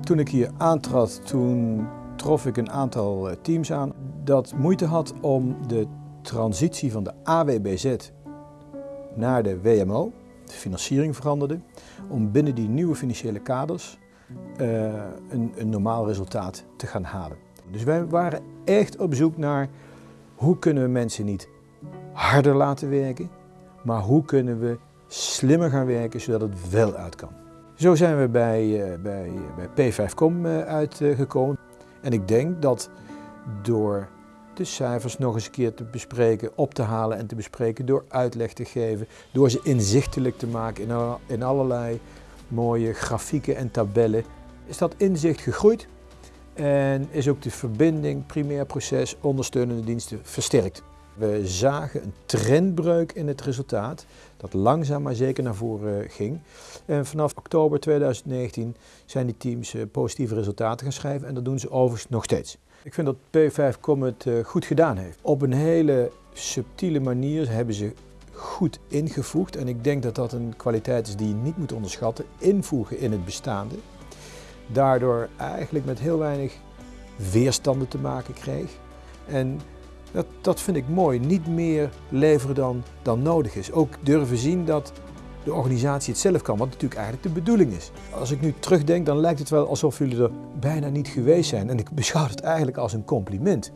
Toen ik hier aantrad, toen trof ik een aantal eh, teams aan dat moeite had om de transitie van de AWBZ naar de WMO, de financiering veranderde, om binnen die nieuwe financiële kaders uh, een, een normaal resultaat te gaan halen. Dus wij waren echt op zoek naar hoe kunnen we mensen niet harder laten werken, maar hoe kunnen we slimmer gaan werken zodat het wel uit kan. Zo zijn we bij, uh, bij, bij P5Com uh, uitgekomen. En ik denk dat door de cijfers nog eens een keer te bespreken, op te halen en te bespreken, door uitleg te geven, door ze inzichtelijk te maken in, in allerlei mooie grafieken en tabellen, is dat inzicht gegroeid en is ook de verbinding primair proces ondersteunende diensten versterkt. We zagen een trendbreuk in het resultaat dat langzaam maar zeker naar voren ging. En vanaf oktober 2019 zijn die teams eh, positieve resultaten gaan schrijven en dat doen ze overigens nog steeds. Ik vind dat P5Com het eh, goed gedaan heeft. Op een hele subtiele manier hebben ze goed ingevoegd en ik denk dat dat een kwaliteit is die je niet moet onderschatten. Invoegen in het bestaande. Daardoor eigenlijk met heel weinig weerstanden te maken kreeg. En dat, dat vind ik mooi. Niet meer leveren dan, dan nodig is. Ook durven zien dat de organisatie het zelf kan, wat natuurlijk eigenlijk de bedoeling is. Als ik nu terugdenk, dan lijkt het wel alsof jullie er bijna niet geweest zijn. En ik beschouw het eigenlijk als een compliment.